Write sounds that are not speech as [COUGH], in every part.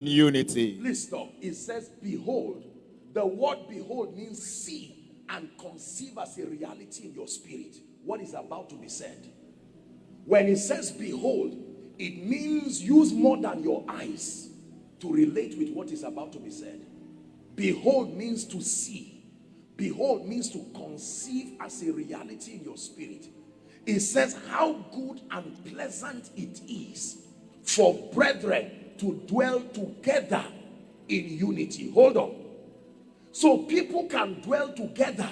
unity. Please stop. It says, Behold. The word behold means see and conceive as a reality in your spirit what is about to be said. When it says behold, it means use more than your eyes to relate with what is about to be said. Behold means to see. Behold means to conceive as a reality in your spirit. It says how good and pleasant it is for brethren to dwell together in unity. Hold on. So people can dwell together,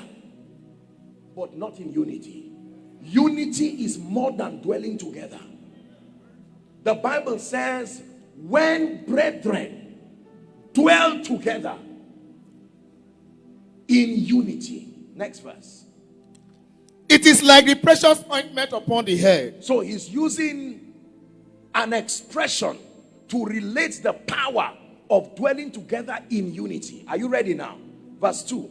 but not in unity. Unity is more than dwelling together. The Bible says, when brethren dwell together in unity. Next verse. It is like the precious ointment upon the head. So he's using an expression to relate the power of dwelling together in unity. Are you ready now? Verse 2.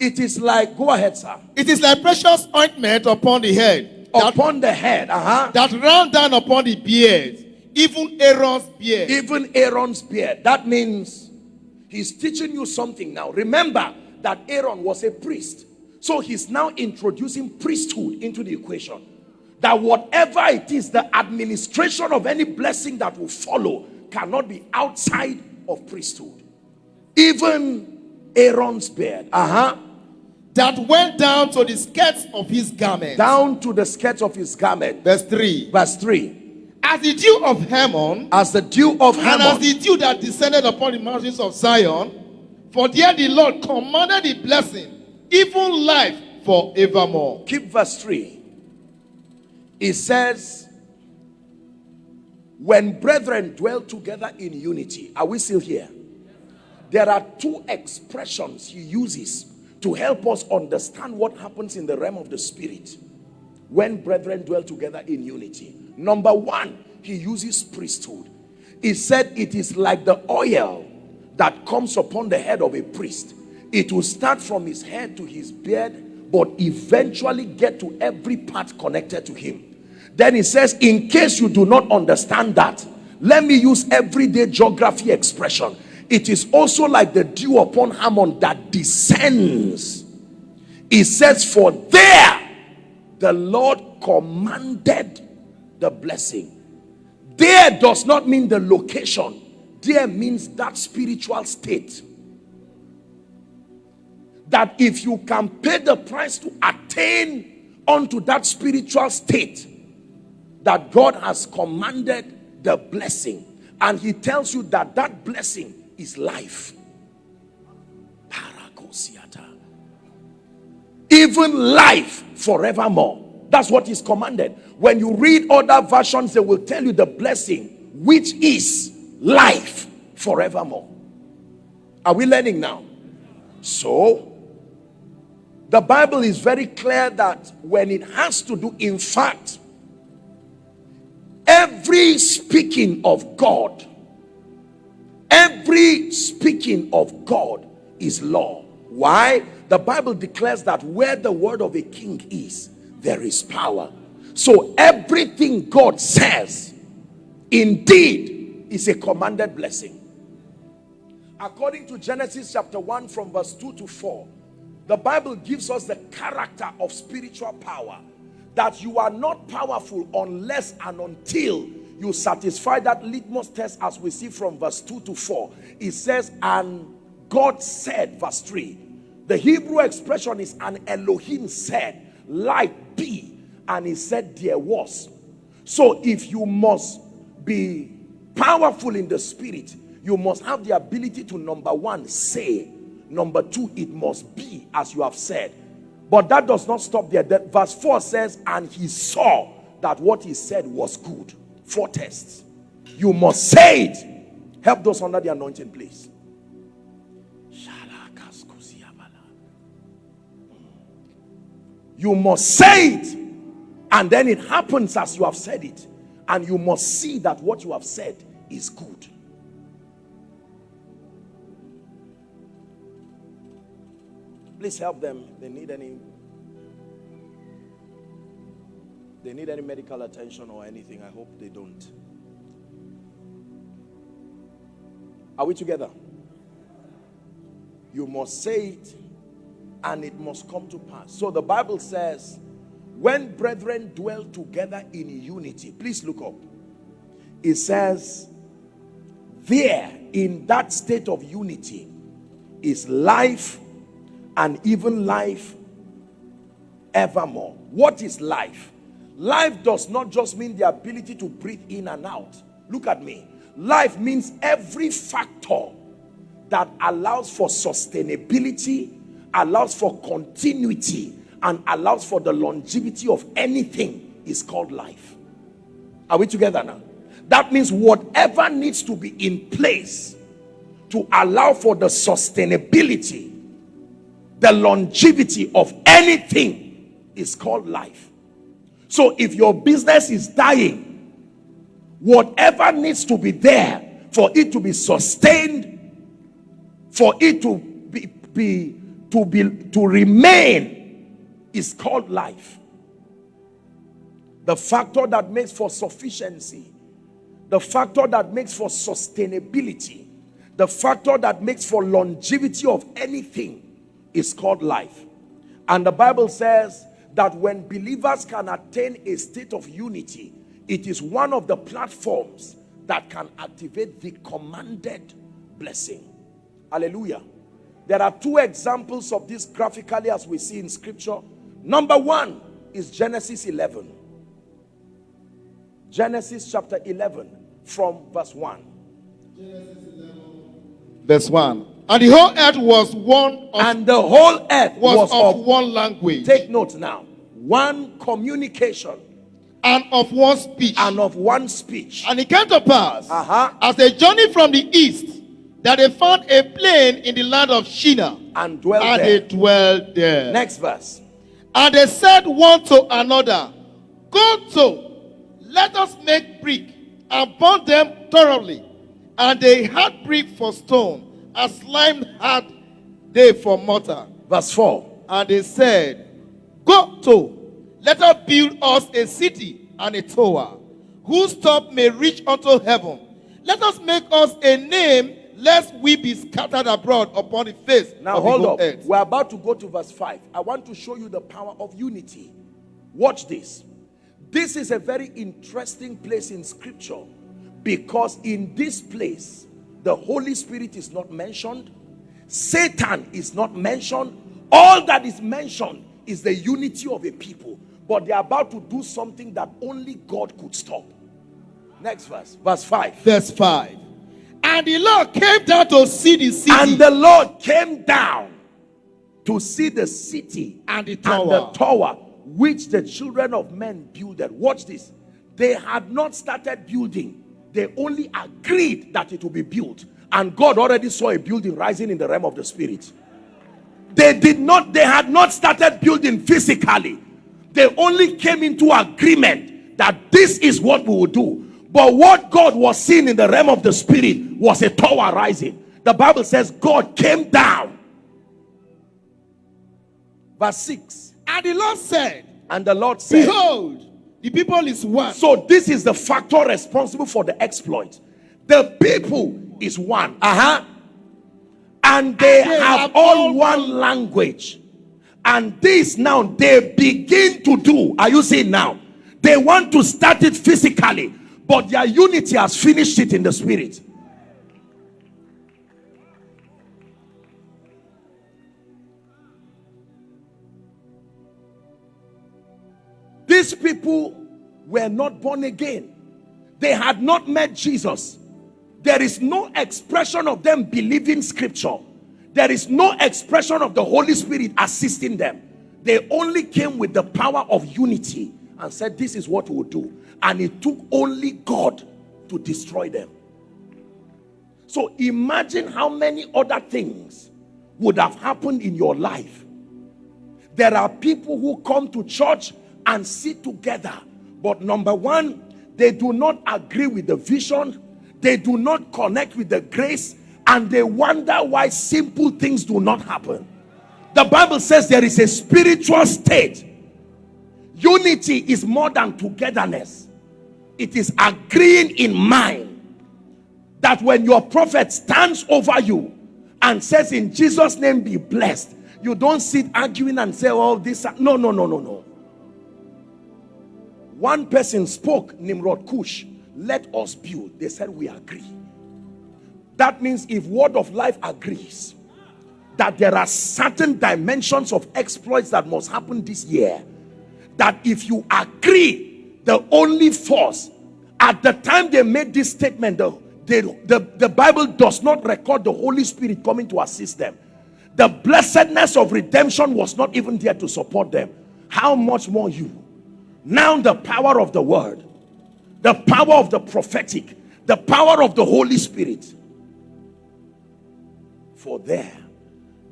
It is like, go ahead, sir. It is like precious ointment upon the head. That, upon the head, uh-huh. That ran down upon the beard, even Aaron's beard. Even Aaron's beard. That means he's teaching you something now. Remember that Aaron was a priest. So he's now introducing priesthood into the equation. That whatever it is, the administration of any blessing that will follow cannot be outside of priesthood. Even Aaron's beard. Uh-huh. That went down to the skirts of his garment. Down to the skirts of his garment. Verse 3. Verse 3. As the dew of Hermon. As the dew of Hermon. And as the dew that descended upon the mountains of Zion. For there the Lord commanded the blessing, even life forevermore. Keep verse 3. It says, when brethren dwell together in unity, are we still here? There are two expressions he uses to help us understand what happens in the realm of the spirit when brethren dwell together in unity. Number one, he uses priesthood. He said it is like the oil that comes upon the head of a priest. It will start from his head to his beard, but eventually get to every part connected to him. Then he says, in case you do not understand that, let me use everyday geography expression. It is also like the dew upon Hermon that descends. He says, for there the Lord commanded the blessing. There does not mean the location. There means that spiritual state. That if you can pay the price to attain unto that spiritual state, that God has commanded the blessing. And he tells you that that blessing is life. Even life forevermore. That's what is commanded. When you read other versions, they will tell you the blessing, which is life forevermore. Are we learning now? So, the Bible is very clear that when it has to do, in fact, every speaking of God, every speaking of God is law. Why? The Bible declares that where the word of a king is, there is power. So everything God says, indeed, is a commanded blessing. According to Genesis chapter 1 from verse 2 to 4, the Bible gives us the character of spiritual power. That you are not powerful unless and until you satisfy that litmus test as we see from verse 2 to 4. It says, and God said, verse 3, the Hebrew expression is and Elohim said, light be. And he said there was. So if you must be powerful in the spirit, you must have the ability to number one, say. Number two, it must be as you have said. But that does not stop there. That verse 4 says, and he saw that what he said was good. Four tests. You must say it. Help those under the anointing, please. You must say it. And then it happens as you have said it. And you must see that what you have said is good. Please help them. They need any they need any medical attention or anything. I hope they don't. Are we together? You must say it and it must come to pass. So the Bible says, when brethren dwell together in unity, please look up. It says, there in that state of unity is life and even life evermore. What is life? Life does not just mean the ability to breathe in and out. Look at me. Life means every factor that allows for sustainability, allows for continuity, and allows for the longevity of anything is called life. Are we together now? That means whatever needs to be in place to allow for the sustainability, the longevity of anything is called life. So if your business is dying, whatever needs to be there for it to be sustained, for it to be, be to be to remain is called life. The factor that makes for sufficiency, the factor that makes for sustainability, the factor that makes for longevity of anything is called life. And the Bible says that when believers can attain a state of unity, it is one of the platforms that can activate the commanded blessing. Hallelujah. There are two examples of this graphically as we see in scripture. Number one is Genesis 11. Genesis chapter 11 from verse 1. Verse 1. And the whole earth was one of, And the whole earth was, was, of of, one language take note now, one communication and of one speech. and of one speech. And it came to pass, Uh-huh. as they journeyed from the east, that they found a plain in the land of Shinar, And dwell and there. they dwelled there. Next verse. And they said one to another, Go to, let us make brick and burn them thoroughly. And they had brick for stone, and slime had they for mortar. Verse 4. And they said, Go to, let us build us a city and a tower, whose top may reach unto heaven. Let us make us a name, lest we be scattered abroad upon the face Now of hold up. earth. We're about to go to verse 5. I want to show you the power of unity. Watch this. This is a very interesting place in scripture because in this place, the Holy Spirit is not mentioned, Satan is not mentioned. All that is mentioned is the unity of a people, but they're about to do something that only God could stop. Next verse, verse 5. Verse 5. And the Lord came down to see the city And the Lord came down to see the city And the and tower. the tower which the children of men builded. Watch this. They had not started building. They only agreed that it will be built. And God already saw a building rising in the realm of the spirit. They did not, they had not started building physically. They only came into agreement that this is what we will do. But what God was seeing in the realm of the spirit was a tower rising. The Bible says God came down. Verse 6. And the Lord said, And the Lord said, Behold, the people is one. So this is the factor responsible for the exploit. The people is one. Uh-huh. And they, And they have, have all all one language. And this now they begin to do. Are you seeing now? They want to start it physically, but their unity has finished it in the spirit. These people were not born again. They had not met Jesus. There is no expression of them believing scripture. There is no expression of the Holy Spirit assisting them. They only came with the power of unity and said, This is what we'll do. And it took only God to destroy them. So imagine how many other things would have happened in your life. There are people who come to church and sit together, but number one, they do not agree with the vision, they do not connect with the grace, and they wonder why simple things do not happen. The Bible says there is a spiritual state. Unity is more than togetherness, it is agreeing in mind. that when your prophet stands over you and says in Jesus name be blessed you don't sit arguing and say oh this no no no no no one person spoke Nimrod Kush let us build they said we agree that means if word of life agrees that there are certain dimensions of exploits that must happen this year that if you agree the only force at the time they made this statement the, the, the bible does not record the holy spirit coming to assist them. The blessedness of redemption was not even there to support them. How much more you? Now the power of the word the power of the prophetic the power of the holy spirit for there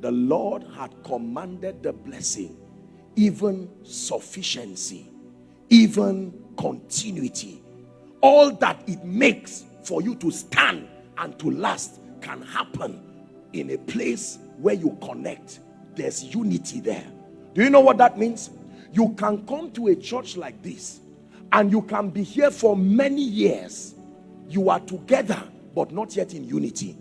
the lord had commanded the blessing even sufficiency even continuity. All that it makes for you to stand and to last can happen in a place where you connect. There's unity there. Do you know what that means? You can come to a church like this and you can be here for many years. You are together but not yet in unity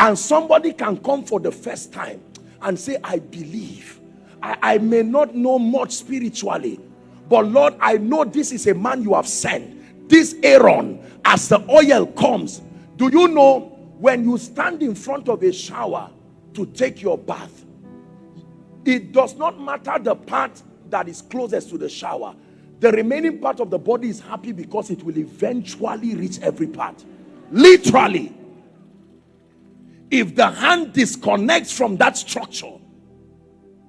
and somebody can come for the first time and say i believe. I, I may not know much spiritually but lord i know this is a man you have sent. This aaron as the oil comes do you know when you stand in front of a shower to take your bath it does not matter the part that is closest to the shower. The remaining part of the body is happy because it will eventually reach every part. Literally if the hand disconnects from that structure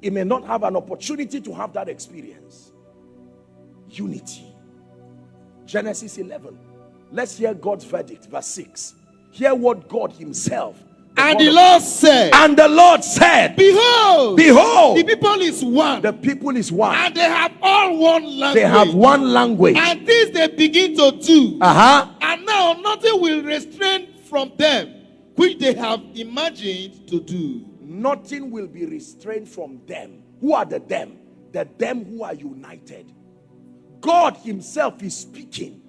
it may not have an opportunity to have that experience unity genesis 11 let's hear god's verdict verse 6 hear what god himself and the Lord said, and the Lord said, Behold, Behold, the people is one. The people is one. And they have all one language. They have one language. And this they begin to do. Uh-huh. And now nothing will restrain from them which they have imagined to do. Nothing will be restrained from them. Who are the them? The them who are united. God himself is speaking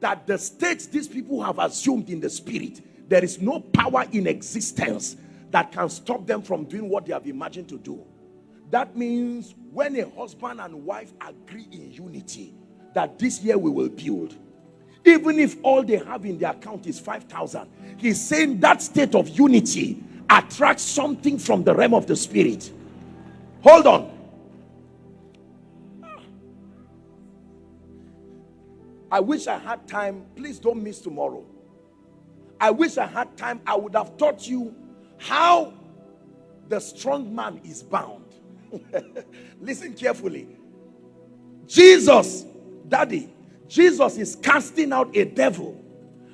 that the states these people have assumed in the spirit there is no power in existence that can stop them from doing what they have imagined to do. That means when a husband and wife agree in unity that this year we will build, even if all they have in their account is 5,000, he's saying that state of unity attracts something from the realm of the spirit. Hold on. I wish I had time. Please don't miss tomorrow. I wish I had time. I would have taught you how the strong man is bound. [LAUGHS] Listen carefully. Jesus, daddy, Jesus is casting out a devil.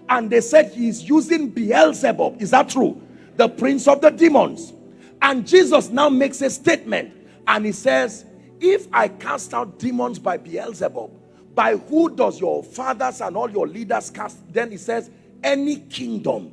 And they said he is using Beelzebub. Is that true? The prince of the demons. And Jesus now makes a statement. And he says, if I cast out demons by Beelzebub, by who does your fathers and all your leaders cast? Then he says, any kingdom